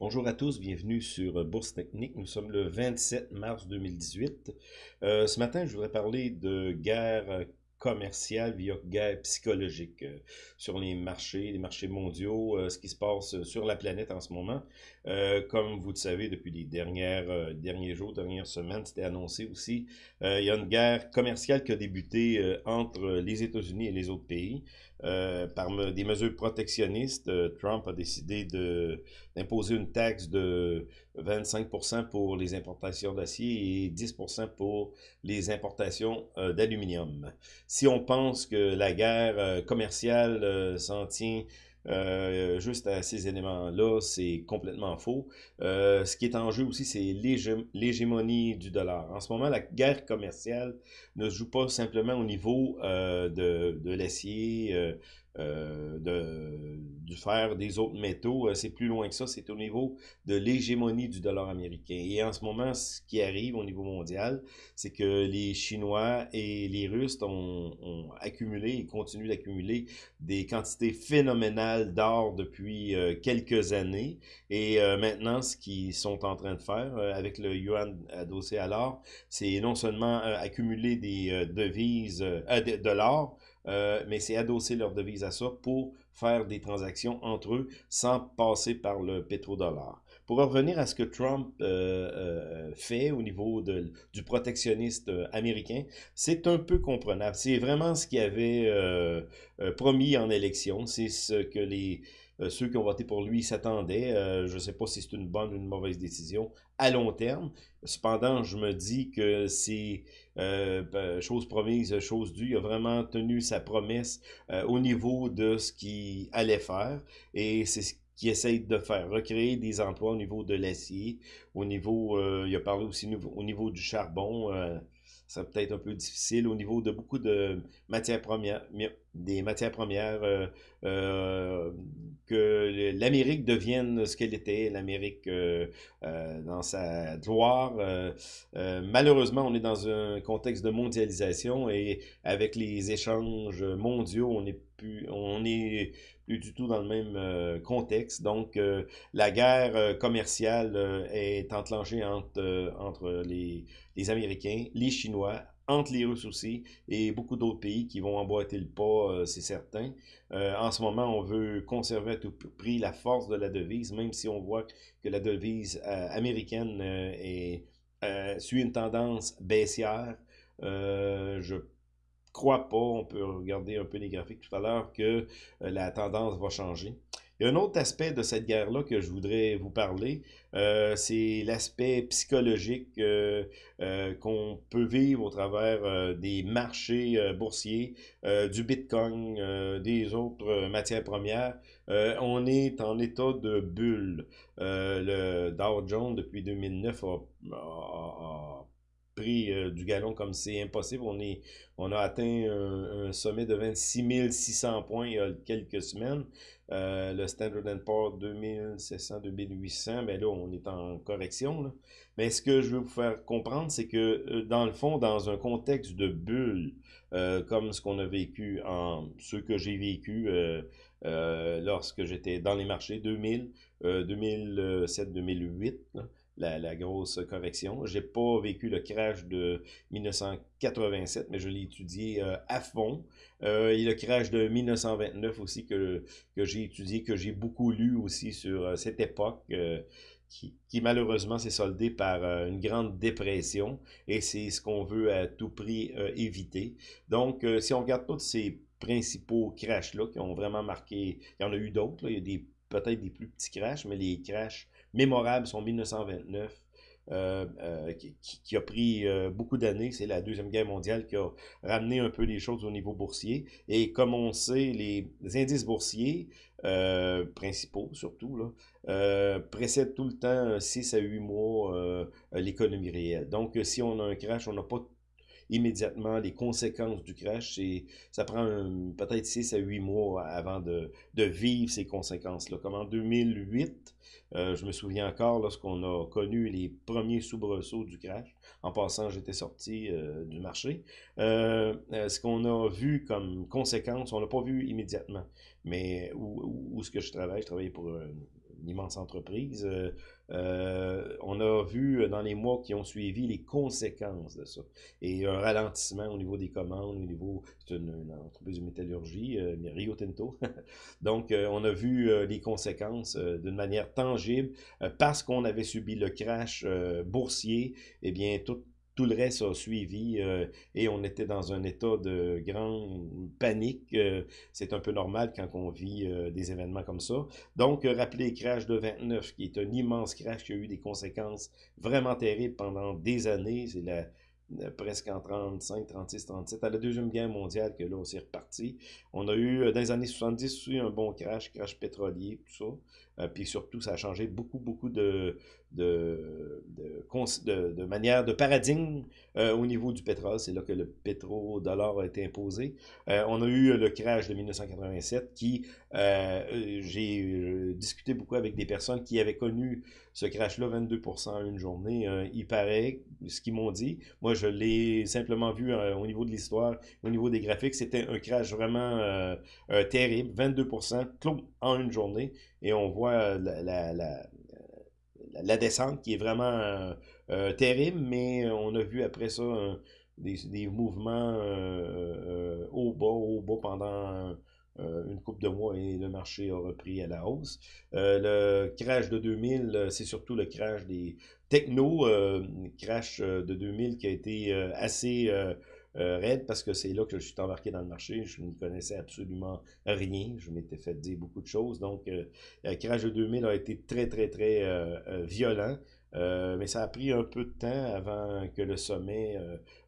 Bonjour à tous, bienvenue sur Bourse Technique. Nous sommes le 27 mars 2018. Euh, ce matin, je voudrais parler de guerre commerciale via guerre psychologique euh, sur les marchés, les marchés mondiaux, euh, ce qui se passe sur la planète en ce moment. comme vous le savez, depuis les derniers jours, dernières semaines, c'était annoncé aussi, il y a une guerre commerciale qui a débuté entre les États-Unis et les autres pays. Euh, par des mesures protectionnistes, euh, Trump a décidé d'imposer une taxe de 25% pour les importations d'acier et 10% pour les importations euh, d'aluminium. Si on pense que la guerre commerciale s'en tient euh, juste à ces éléments-là, c'est complètement faux. Euh, ce qui est en jeu aussi, c'est l'hégémonie du dollar. En ce moment, la guerre commerciale ne se joue pas simplement au niveau euh, de, de l'acier, euh, de, du fer, des autres métaux. Euh, c'est plus loin que ça, c'est au niveau de l'hégémonie du dollar américain. Et en ce moment, ce qui arrive au niveau mondial, c'est que les Chinois et les Russes ont, ont accumulé et continuent d'accumuler des quantités phénoménales d'or depuis euh, quelques années. Et maintenant, ce qu'ils sont en train de faire avec le yuan adossé à l'or, c'est non seulement accumuler des devises, de l'or, euh, mais c'est adosser leur devise à ça pour faire des transactions entre eux sans passer par le pétrodollar. Pour revenir à ce que Trump euh, euh, fait au niveau de, du protectionniste américain, c'est un peu comprenable. C'est vraiment ce qu'il avait promis en élection. C'est ce que les ceux qui ont voté pour lui s'attendaient. je ne sais pas si c'est une bonne ou une mauvaise décision à long terme. Cependant, je me dis que c'est euh, ben, chose promise, chose due. Il a vraiment tenu sa promesse euh, au niveau de ce qu'il allait faire. Et c'est ce qu'il essaye de faire, recréer des emplois au niveau de l'acier, au niveau, euh, il a parlé aussi au niveau du charbon, ça peut être un peu difficile au niveau de beaucoup de matières premières, des matières premières, euh, euh, l'Amérique devienne ce qu'elle était, l'Amérique euh, dans sa gloire. malheureusement, on est dans un contexte de mondialisation et avec les échanges mondiaux, on est plus, on est plus du tout dans le même contexte. Donc, la guerre commerciale est enclenchée entre, entre les, les Américains, les Chinois, entre les Russes aussi, et beaucoup d'autres pays qui vont emboîter le pas, euh, c'est certain. Euh, en ce moment, on veut conserver à tout prix la force de la devise, même si on voit que la devise euh, américaine est, suit une tendance baissière. je crois pas, on peut regarder un peu les graphiques tout à l'heure, que la tendance va changer. Il y a un autre aspect de cette guerre-là que je voudrais vous parler, euh, c'est l'aspect psychologique euh, euh, qu'on peut vivre au travers des marchés boursiers, du Bitcoin, des autres matières premières. on est en état de bulle. le Dow Jones, depuis 2009, a euh, du galon comme c'est impossible. On, est, on a atteint un, sommet de 26 600 points il y a quelques semaines. Euh, le Standard Poor's 2700, 2800, ben là, on est en correction. Mais ce que je veux vous faire comprendre, c'est que euh, dans le fond, dans un contexte de bulle, comme ce qu'on a vécu en ce que j'ai vécu lorsque j'étais dans les marchés 2000, 2007, 2008, la, grosse correction. J'ai pas vécu le crash de 1987, mais je l'ai étudié euh, à fond. Euh, et le crash de 1929 aussi que, j'ai étudié, que j'ai beaucoup lu aussi sur euh, cette époque. Qui, malheureusement s'est soldé par une grande dépression et c'est ce qu'on veut à tout prix éviter. Donc, si on regarde tous ces principaux crashs-là qui ont vraiment marqué, il y en a eu d'autres, il y a des peut-être des plus petits crashs, mais les crashs mémorables sont 1929, euh, euh, qui, a pris euh, beaucoup d'années. C'est la Deuxième Guerre mondiale qui a ramené un peu les choses au niveau boursier. Et comme on sait, les, indices boursiers principaux, surtout, là, précèdent tout le temps 6 à 8 mois l'économie réelle. Donc, si on a un crash, on n'a pas immédiatement les conséquences du crash. Et ça prend peut-être 6 à 8 mois avant de, vivre ces conséquences-là. Comme en 2008, euh, je me souviens encore lorsqu'on a connu les premiers soubresauts du crash. En passant, j'étais sorti euh, du marché. Euh, ce qu'on a vu comme conséquence, on l'a pas vu immédiatement. Mais où, où, ce que je travaille, je travaillais pour immense entreprise. on a vu dans les mois qui ont suivi les conséquences de ça. Et un ralentissement au niveau des commandes, au niveau, c'est une, entreprise de métallurgie, Rio Tinto. Donc, on a vu les conséquences d'une manière tangible parce qu'on avait subi le crash boursier. Eh bien, tout tout le reste a suivi euh, et on était dans un état de grande panique. Euh, c'est un peu normal quand on vit euh, des événements comme ça. Donc, rappelez le crash de 29, qui est un immense crash qui a eu des conséquences vraiment terribles pendant des années. C'est la, presque en 35, 36, 37, à la Deuxième Guerre mondiale que là, on s'est reparti. On a eu, dans les années 70, eu un bon crash, crash pétrolier, tout ça. Puis surtout, ça a changé beaucoup, beaucoup de, de, de, manière, de paradigme euh, au niveau du pétrole. C'est là que le pétrodollar a été imposé. Euh, on a eu le crash de 1987 qui, euh, j'ai discuté beaucoup avec des personnes qui avaient connu ce crash-là, 22% en une journée. il paraît, ce qu'ils m'ont dit, moi je l'ai simplement vu au niveau de l'histoire, au niveau des graphiques, c'était un crash vraiment terrible, 22% en une journée. Et on voit la, la la descente qui est vraiment euh, euh, terrible, mais on a vu après ça des, mouvements euh, au bas, au bas pendant une coupe de mois et le marché a repris à la hausse. le crash de 2000, c'est surtout le crash des techno, crash de 2000 qui a été assez euh, parce que c'est là que je suis embarqué dans le marché. Je ne connaissais absolument rien. Je m'étais fait dire beaucoup de choses. Donc, euh, crash de 2000 a été très, très, très euh, violent. Mais ça a pris un peu de temps avant que le sommet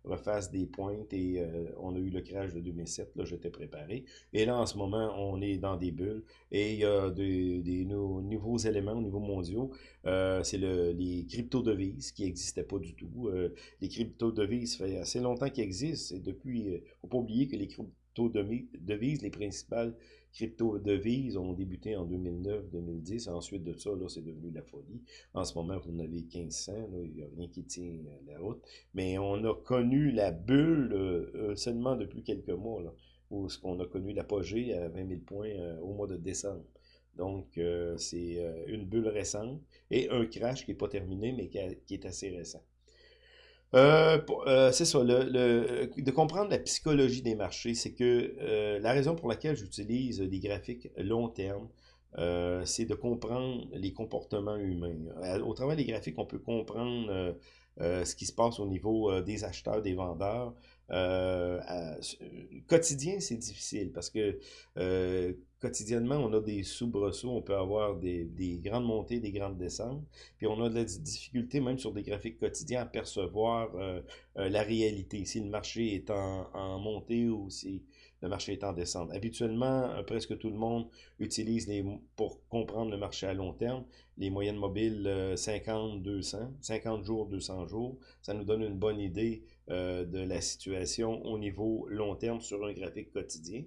refasse des pointes et on a eu le crash de 2007. Là, j'étais préparé. Et là, en ce moment, on est dans des bulles et il y a des, des nouveaux éléments au niveau mondiaux. Euh, c'est le, les crypto-devises qui n'existaient pas du tout. Euh, les crypto-devises, fait assez longtemps qu'ils existent. Et depuis, il euh, ne faut pas oublier que les crypto-devises, les principales crypto-devises ont débuté en 2009-2010. Ensuite de ça, là, c'est devenu la folie. En ce moment, vous en avez 1500. il n'y a rien qui tient la route. Mais on a connu la bulle seulement depuis quelques mois, là, où on a connu l'apogée à 20 000 points au mois de décembre. Donc, euh, c'est euh, une bulle récente et un crash qui n'est pas terminé, mais qui, est assez récent. Euh, c'est ça, de comprendre la psychologie des marchés, c'est que la raison pour laquelle j'utilise des graphiques long terme, c'est de comprendre les comportements humains. Au travers des graphiques, on peut comprendre ce qui se passe au niveau des acheteurs, des vendeurs. quotidien, c'est difficile parce que quotidiennement, on a des soubresauts, on peut avoir des, grandes montées, des grandes descentes, puis on a de la difficulté, même sur des graphiques quotidiens, à percevoir euh, euh, la réalité, si le marché est en, montée ou si le marché est en descente. Habituellement, euh, presque tout le monde utilise, les, pour comprendre le marché à long terme, les moyennes mobiles 50-200, 50 jours, 200 jours. Ça nous donne une bonne idée de la situation au niveau long terme sur un graphique quotidien.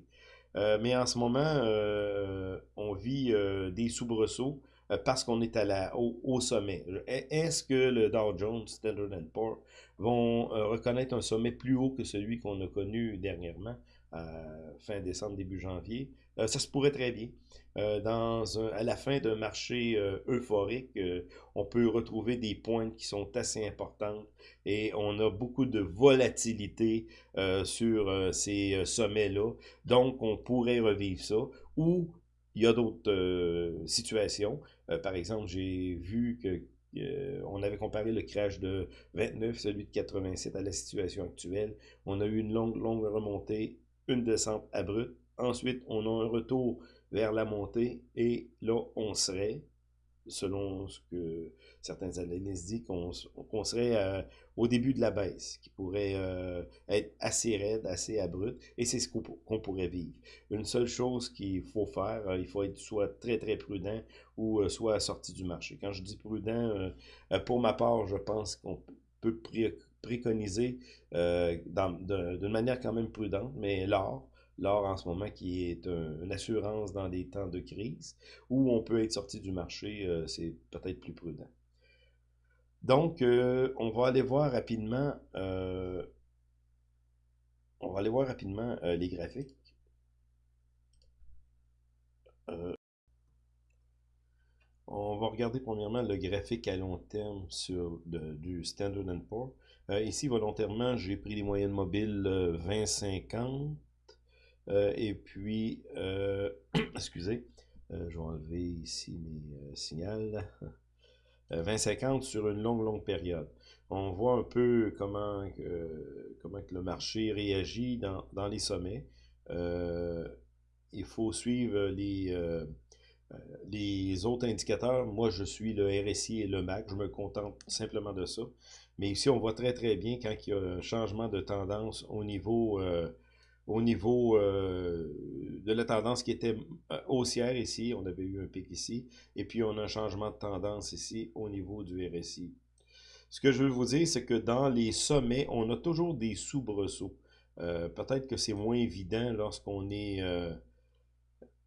Euh, mais en ce moment, euh, on vit euh, des soubresauts parce qu'on est à la, au, sommet. Est-ce que le Dow Jones, Standard Poor's vont reconnaître un sommet plus haut que celui qu'on a connu dernièrement, fin décembre, début janvier? Ça se pourrait très bien. dans à la fin d'un marché euphorique, on peut retrouver des pointes qui sont assez importantes et on a beaucoup de volatilité euh, sur euh, ces euh, sommets-là. Donc, on pourrait revivre ça. Ou il y a d'autres situations. par exemple, j'ai vu que on avait comparé le crash de 29, celui de 87 à la situation actuelle. On a eu une longue, longue remontée, une descente abrupte. Ensuite, on a un retour vers la montée et là, on serait, selon ce que certains analystes disent, qu'on serait au début de la baisse, qui pourrait euh, être assez raide, assez abrupte, et c'est ce qu'on pourrait vivre. Une seule chose qu'il faut faire, euh, il faut être soit très très prudent ou euh, soit sorti du marché. Quand je dis prudent, pour ma part, je pense qu'on peut préconiser d'une manière quand même prudente, mais l'or, l'or en ce moment qui est une assurance dans des temps de crise, où on peut être sorti du marché, c'est peut-être plus prudent. Donc, euh, on va aller voir rapidement, euh, rapidement euh, les graphiques. on va regarder premièrement le graphique à long terme sur du Standard Poor's. Euh, ici, volontairement, j'ai pris les moyennes mobiles 20-50. Et puis, excusez, je vais enlever ici mes signaux. 20-50 sur une longue, longue période. On voit un peu comment, le marché réagit dans, les sommets. il faut suivre les, euh, les autres indicateurs, moi je suis le RSI et le MAC, je me contente simplement de ça. Mais ici, on voit très très bien quand il y a un changement de tendance au niveau, euh, au niveau euh, de la tendance qui était haussière ici, on avait eu un pic ici, et puis on a un changement de tendance ici au niveau du RSI. Ce que je veux vous dire, c'est que dans les sommets, on a toujours des soubresauts. Peut-être que c'est moins évident lorsqu'on est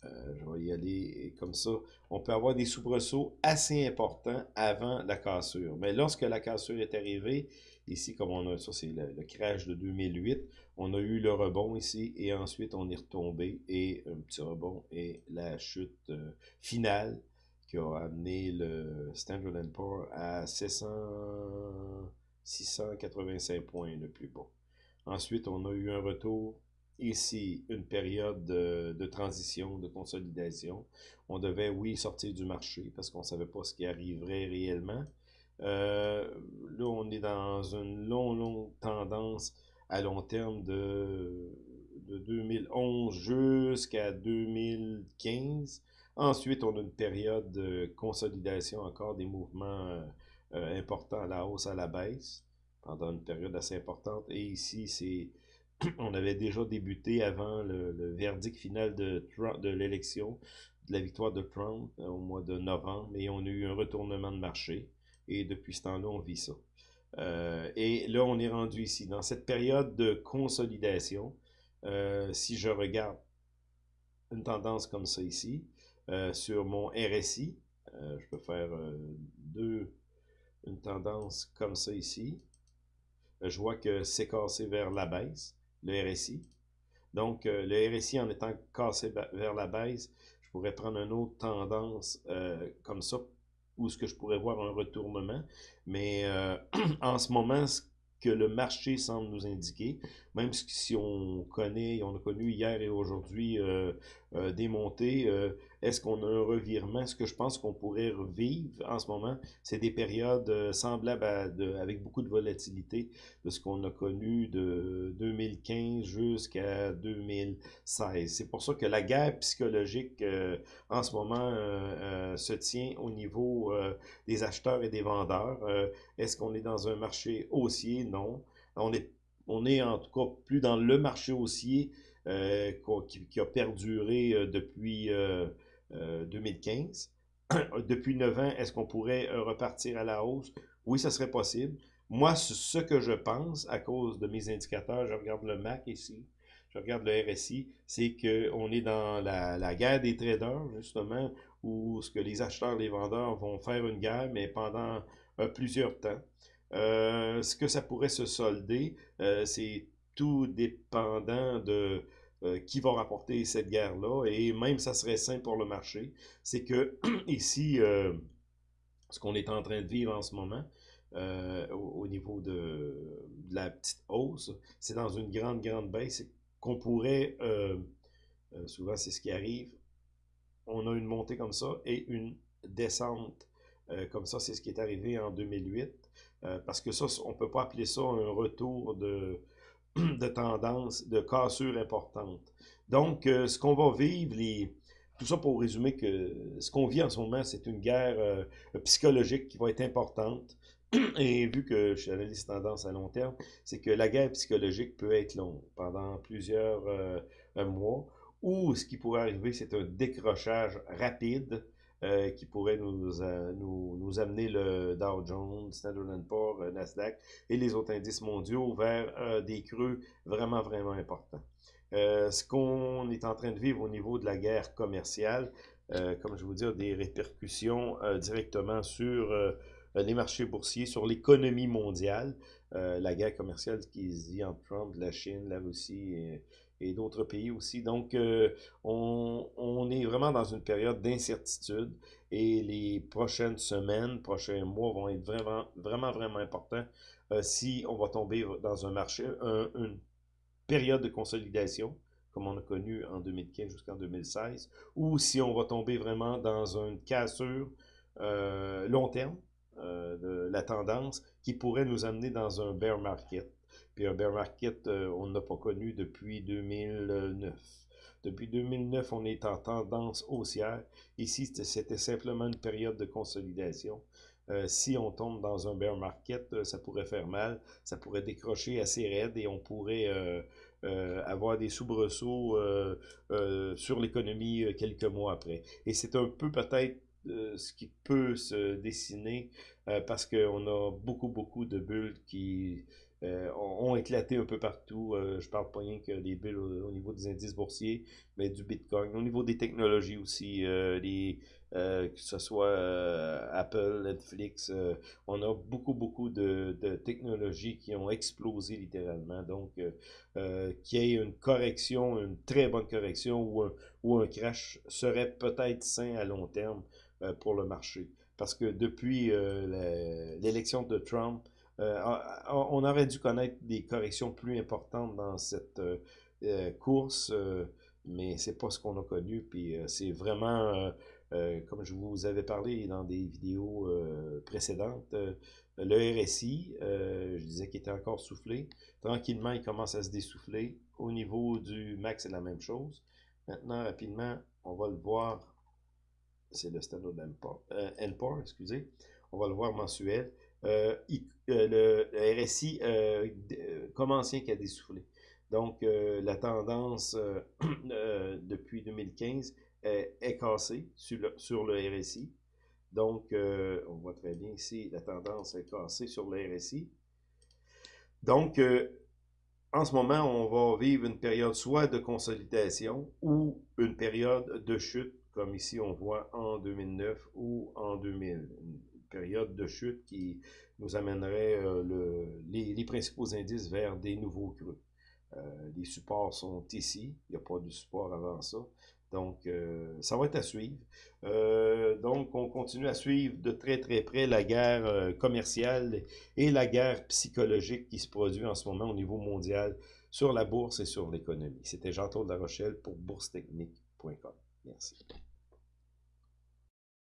euh, je vais y aller comme ça. On peut avoir des soubresauts assez importants avant la cassure. Mais lorsque la cassure est arrivée, ici, comme on a ça, c'est le, crash de 2008, on a eu le rebond ici et ensuite on est retombé et un petit rebond et la chute euh, finale qui a amené le Standard Poor's à 600, 685 points le plus bas. Ensuite, on a eu un retour ici une période de, transition, de consolidation. On devait, oui, sortir du marché parce qu'on ne savait pas ce qui arriverait réellement. Euh, là, on est dans une longue, longue tendance à long terme de, de 2011 jusqu'à 2015. Ensuite, on a une période de consolidation, encore des mouvements euh, euh, importants à la hausse, à la baisse, pendant une période assez importante. Et ici, c'est on avait déjà débuté avant le, verdict final de, de l'élection, de la victoire de Trump au mois de novembre, et on a eu un retournement de marché. Et depuis ce temps-là, on vit ça. Euh, et là, on est rendu ici, dans cette période de consolidation. Euh, si je regarde une tendance comme ça ici, sur mon RSI, je peux faire deux, une tendance comme ça ici. Je vois que c'est cassé vers la baisse le RSI. Donc, euh, le RSI en étant cassé vers la baisse, je pourrais prendre une autre tendance euh, comme ça, où ce que je pourrais voir un retournement. Mais euh, en ce moment, ce que le marché semble nous indiquer, même si on connaît, on a connu hier et aujourd'hui des montées, est-ce qu'on a un revirement? Ce que je pense qu'on pourrait revivre en ce moment, c'est des périodes euh, semblables à avec beaucoup de volatilité de ce qu'on a connu de 2015 jusqu'à 2016. C'est pour ça que la guerre psychologique euh, en ce moment euh, se tient au niveau des acheteurs et des vendeurs. Est-ce qu'on est dans un marché haussier? Non. On est, on est en tout cas plus dans le marché haussier qui, qui, a perduré depuis 2015. Euh, Depuis 9 ans, est-ce qu'on pourrait euh, repartir à la hausse? Oui, ça serait possible. Moi, ce que je pense, à cause de mes indicateurs, je regarde le MAC ici, je regarde le RSI, c'est qu'on est dans la, guerre des traders, justement, où ce que les acheteurs, les vendeurs vont faire une guerre, mais pendant euh, plusieurs temps. ce que ça pourrait se solder, c'est tout dépendant de euh, qui va rapporter cette guerre-là, et même ça serait sain pour le marché, c'est que ici, euh, ce qu'on est en train de vivre en ce moment, euh, au, niveau de, la petite hausse, c'est dans une grande, grande baisse qu'on pourrait, souvent c'est ce qui arrive, on a une montée comme ça et une descente comme ça, c'est ce qui est arrivé en 2008, parce que ça, on ne peut pas appeler ça un retour de, de tendance, de cassure importante. Donc, euh, ce qu'on va vivre, les... tout ça pour résumer que ce qu'on vit en ce moment, c'est une guerre euh, psychologique qui va être importante. Et vu que je suis analyste tendance à long terme, c'est que la guerre psychologique peut être longue, pendant plusieurs euh, mois, ou ce qui pourrait arriver, c'est un décrochage rapide euh, qui pourrait nous, euh, nous, amener le Dow Jones, Standard Poor's, euh, Nasdaq et les autres indices mondiaux vers des creux vraiment, vraiment importants. ce qu'on est en train de vivre au niveau de la guerre commerciale, comme je vous dis, des répercussions directement sur les marchés boursiers, sur l'économie mondiale. la guerre commerciale qui se dit entre Trump, la Chine, la Russie et, et d'autres pays aussi. Donc, euh, on, est vraiment dans une période d'incertitude et les prochaines semaines, prochains mois vont être vraiment, vraiment, vraiment importants euh, si on va tomber dans un marché, une période de consolidation, comme on a connu en 2015 jusqu'en 2016, ou si on va tomber vraiment dans une cassure euh, long terme de la tendance qui pourrait nous amener dans un bear market. Puis un bear market, euh, on n'a pas connu depuis 2009. Depuis 2009, on est en tendance haussière. Ici, c'était simplement une période de consolidation. Euh, si on tombe dans un bear market, euh, ça pourrait faire mal, ça pourrait décrocher assez raide et on pourrait avoir des soubresauts sur l'économie quelques mois après. Et c'est un peu peut-être ce qui peut se dessiner parce qu'on a beaucoup, beaucoup de bulles qui ont, éclaté un peu partout. Euh, je parle pas rien que des bulles au, niveau des indices boursiers, mais du Bitcoin. Au niveau des technologies aussi, euh, que ce soit Apple, Netflix, on a beaucoup, beaucoup de, technologies qui ont explosé littéralement. Donc, qu'il y ait une correction, une très bonne correction ou un, ou un crash serait peut-être sain à long terme pour le marché. Parce que depuis l'élection de Trump, euh, on aurait dû connaître des corrections plus importantes dans cette euh, euh, course, mais c'est pas ce qu'on a connu. Puis c'est vraiment, comme je vous avais parlé dans des vidéos précédentes, le RSI, je disais qu'il était encore soufflé. Tranquillement, il commence à se dessouffler. Au niveau du max, c'est la même chose. Maintenant, rapidement, on va le voir. C'est le Standard Poor's, excusez. On va le voir mensuel. Euh, euh, le, RSI euh, comme ancien qui a dessoufflé. Donc, la tendance depuis 2015 est, cassée sur le, sur le RSI. Donc, on voit très bien ici, la tendance est cassée sur le RSI. Donc, en ce moment, on va vivre une période soit de consolidation ou une période de chute, comme ici on voit en 2009 ou en 2000 période de chute qui nous amènerait euh, le, les, principaux indices vers des nouveaux creux. Euh, les supports sont ici, il n'y a pas de support avant ça. Donc, euh, ça va être à suivre. donc, on continue à suivre de très très près la guerre commerciale et la guerre psychologique qui se produit en ce moment au niveau mondial sur la bourse et sur l'économie. C'était Jean-Claude Rochelle pour boursetechnique.com. Merci.